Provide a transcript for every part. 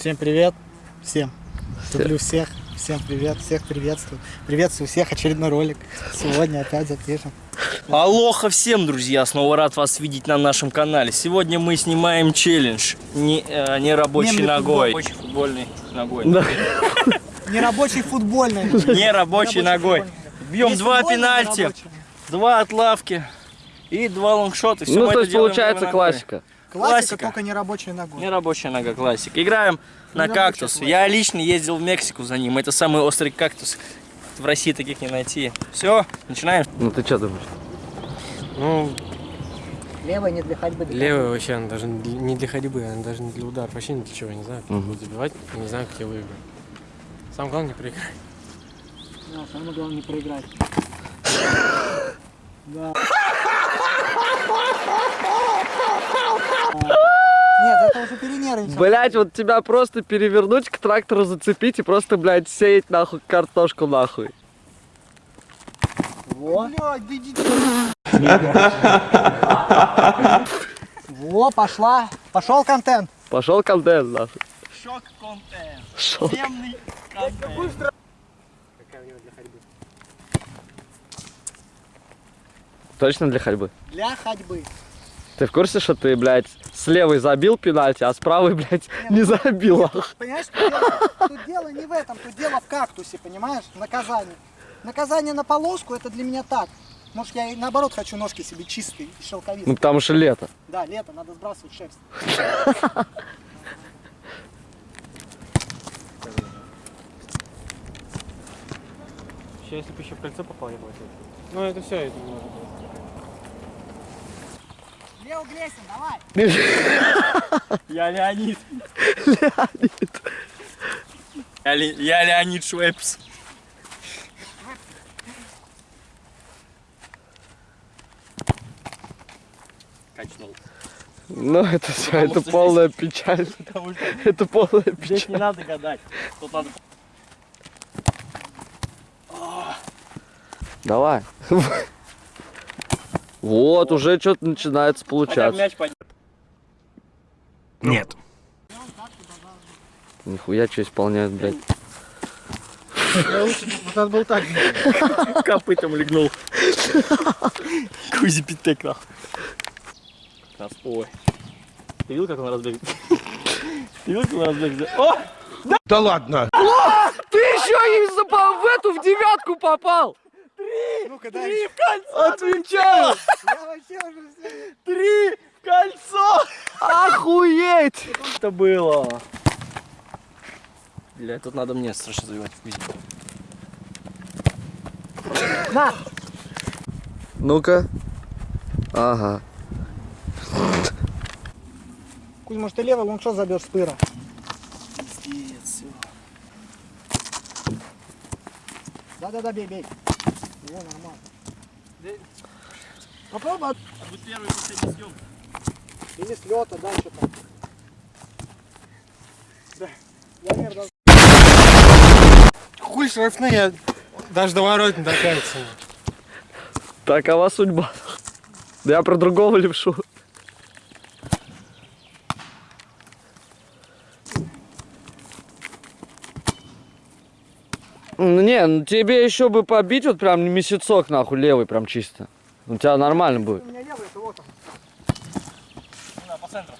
Всем привет. Всем. Люблю всех. Всем привет. Всех приветствую. Приветствую всех. Очередной ролик. Сегодня опять запишем. Алоха всем, друзья! Снова рад вас видеть на нашем канале. Сегодня мы снимаем челлендж не, э, не рабочей Мемный ногой. Рабочей футбольной ногой. Нерабочий футбольный. Не рабочей ногой. Бьем два пенальти, два отлавки и два лонгшота. Всё Ну, то есть получается классика. Классика, Классика. только не рабочей ногой. Не рабочая нога, классика. Играем на рабочая кактус. классика. Я лично ездил в Мексику за ним. Это самый острый кактус. В России таких не найти. Все, начинаем. Ну ты что думаешь? Ну, Левая не для ходьбы. левая вообще, она даже не для- не для ходьбы, она даже не для удара, вообще ни для чего, я не знаю, как Мгм. буду забивать, не знаю, как я выиграю. Самое главное, не проиграть. Да, самое главное не проиграть. Да. Нет, это уже перенервничал. Блять, вот тебя просто перевернуть к трактору зацепить и просто, блядь, сеять нахуй картошку нахуй. Во. Блядь, да. Во, пошла. Пошел контент. Пошел контент нахуй. Шок контент. Шо? Темный контент. Точно для ходьбы? Для ходьбы. Ты в курсе, что ты, блядь, с левой забил пенальти, а с правой, блядь, не забил? нахуй? Понимаешь, тут дело, тут дело не в этом, тут дело в кактусе, понимаешь? Наказание. Наказание на полоску это для меня так. Может, я и наоборот хочу ножки себе чистые и Ну шелковистые. потому что лето. Да, лето, надо сбрасывать шерсть. Еще если бы еще в кольцо попал, я бы. Ну, это все, это можно было. Лео Глесин, давай. Я Леонид. Леонид. Я, Ле- я Леонид Швепс. Качнул. Ну это все, это что здесь- полная печаль. Потому что Это полная здесь печаль. не надо гадать. Тут надо... Давай. Вот, уже что-то начинается получаться. мяч поднять. Нет. Нихуя что исполняют, блядь. Вот надо был так. Копытом легнул. Кузи Питек, нахуй. Ой. Ты видел, как он разбегает? Ты видел, как он разбегает? О! Да ладно. Ты еще и в эту, в девятку попал! Ну-ка, дай. в кольцо! Отвечаю! Я вообще уже все. Три в кольцо! Охуеть! Это было. Бля, тут надо мне страшно забивать в кузи. На. Ну-ка. Ага. Кузь, может, ты левый лонгшот забьешь с пыра. Пиздец. Да-да-да, бей, бей. Во, нормально. Попробуй. от- Вы первый последний съем. Или с лета, да, что-то. Да. Я даже. Хуй штрафные, я даже до ворот не докатится. Такова судьба. Да я про другого левшу. Не, ну тебе еще бы побить вот прям месяцок нахуй левый прям чисто. У тебя нормально будет. У меня левый, это вот он. На, по центру.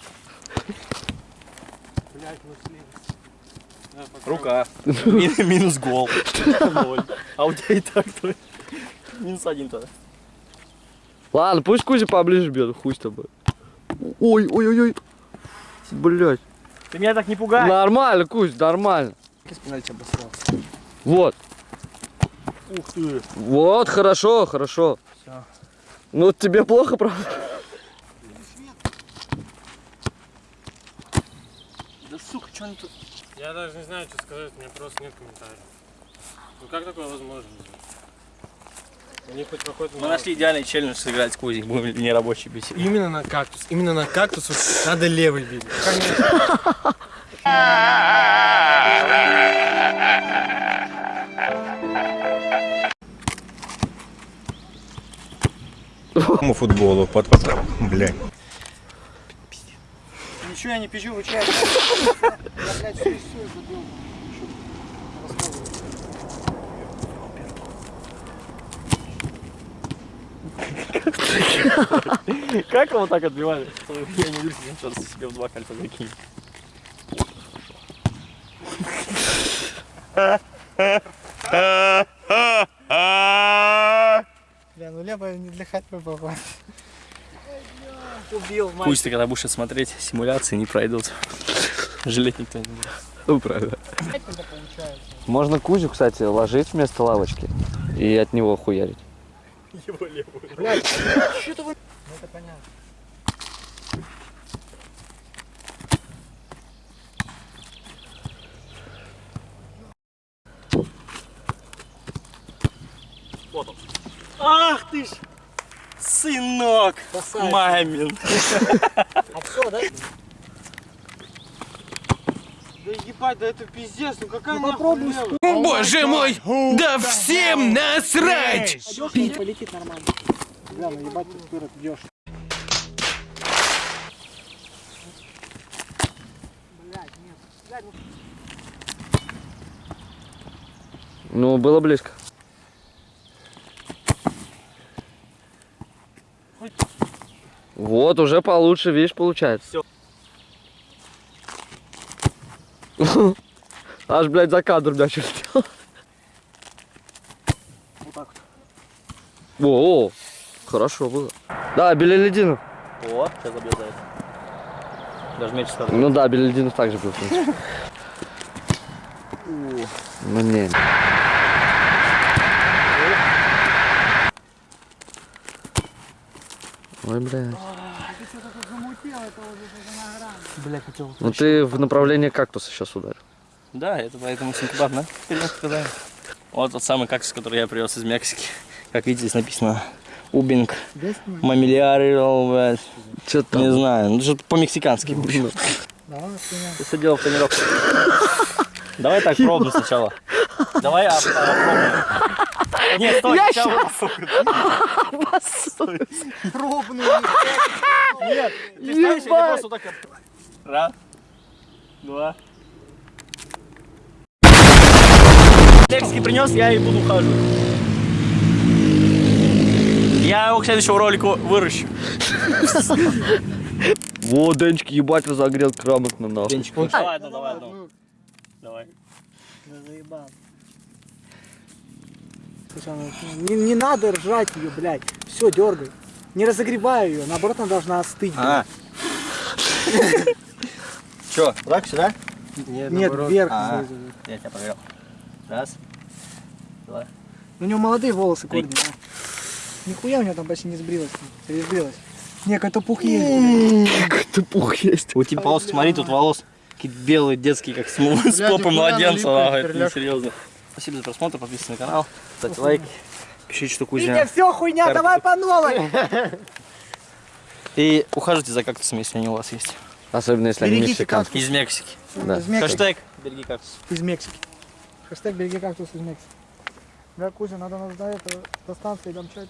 Блять, ну слева. Рука. Мин- Минус гол. А у тебя и так то. Минус один тогда. Ладно, пусть Кузя поближе бьет, хуй с тобой. Ой, ой, ой, ой. Блять. Ты меня так не пугай. Нормально, Кузь, нормально. С пенальти обосрался. Вот. Ух ты. Вот, хорошо, хорошо. Всё. Ну тебе плохо, правда? Да сука, что они тут? Я даже не знаю, что сказать, у меня просто нет комментариев. Ну как такое возможно? Хоть какой-то... Мы нашли идеальный челлендж сыграть с Кузей. Будем не рабочий бить. Именно на кактус. Именно на кактус вот надо левый бить. Конечно. Футболу под... Блядь. Ничего я не вы че? Я, блядь, все. Как его так отбивали? Я не вижу, сейчас себе в два кольца закинь. Бля, ну ходьбы попал. Убил, мать. Пусть ты когда будешь смотреть, симуляции не пройдут. Жалеть никто не будет. Ну, правда. Можно Кузю, кстати, ложить вместо лавочки и от него хуярить. Блядь, что-то вы... Ну это понятно. Ах ты ж, сынок, Красавец. мамин. А все, да? Да ебать, да это пиздец, ну какая Ну попробуй нахуй стой. Боже мой, да всем насрать! И полетит нормально. Бля, ну ебать, ты вперед бьешь. Блядь, нет. Блядь, Ну, было близко. Вот, уже получше, видишь, получается. Всё. Аж, блядь, за кадр мяч улетел. вот так вот. О, о, хорошо было. Да, Белелединов. О, сейчас забьет за это. Даже мяч сказал. Ну да, Белелединов также был, в принципе. Ну не. Ой, блядь. Что-то это на. Бля, хотел. Ну ты в направлении кактуса сейчас ударил. Да, это поэтому синкубат, да? Вот тот самый кактус, который я привез из Мексики. Как видите, здесь написано Убинг, мамилиарил, Че не там? знаю, ну что-то по-мексикански. Давай, хуйня. Ты все дело в тренировке. Давай так пробно сначала. Давай а, Нет, стой, сначала. Пробный. Нет, ты ставишь или просто так. Раз, два. Мексики принес, я и буду ухаживать. Я его к следующему ролику выращу. Во, Денчик, ебать, разогрел грамотно, нахуй. Денчик, давай одну, давай одну. Давай. Да заебал. Ну, не, не надо ржать ее, блядь. Все, дергай. Не разогревай ее, наоборот, она должна остыть. А. Че, так сюда? Нет, Нет, вверх. Я тебя проверил. Раз, два. У него молодые волосы, корни. Нихуя у него там почти не сбрилось. Или сбрилось? Не, какой-то пух есть. Ты пух есть. У тебя волос, смотри, тут волос какие белые, детские, как с, попы младенца. это несерьезно. Спасибо за просмотр, подписывайтесь на канал, ставьте лайк, пишите, что Витя, Кузя. все, хуйня, Карты. давай по новой. И ухаживайте за кактусами, если они у вас есть. Особенно, если они Берегите мексиканские. Из Мексики. Да. Из Мексики. Хэштег береги кактус. Из Мексики. Хэштег береги кактус из Мексики. Бля, Кузя, надо нас до этого, до станции домчать.